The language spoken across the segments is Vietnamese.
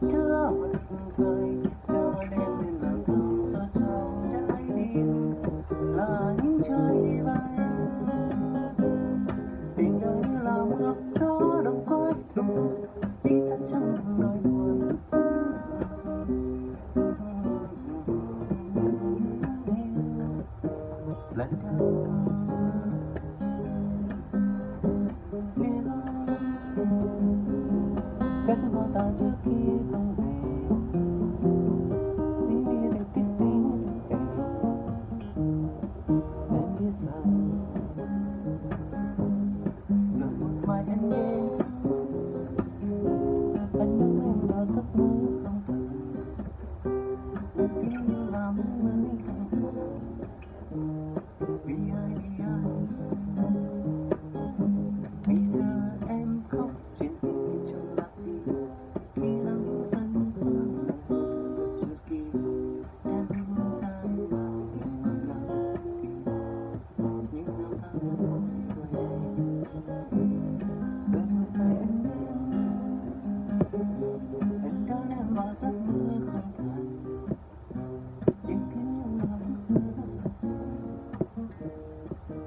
rất thương cười giờ đêm đêm làm thương rồi trong trái tim là những chơi vơi tình đời làm ước đó đâu có thường đi thật chẳng thương buồn. Lần theo mình đã ném vào giấc mơ không thật những thứ yêu lòng cứ đã dần dần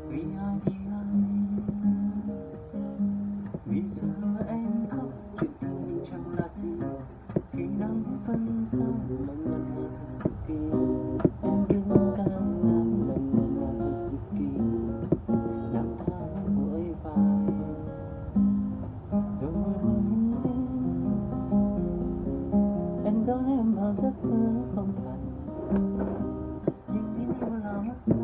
vì ai vì ai? Vì giờ em khóc, chuyện tình mình chẳng là gì. Khi nắng xuân sang đâu em vào giấc mơ không thật nhưng tiếng yêu là mất mơ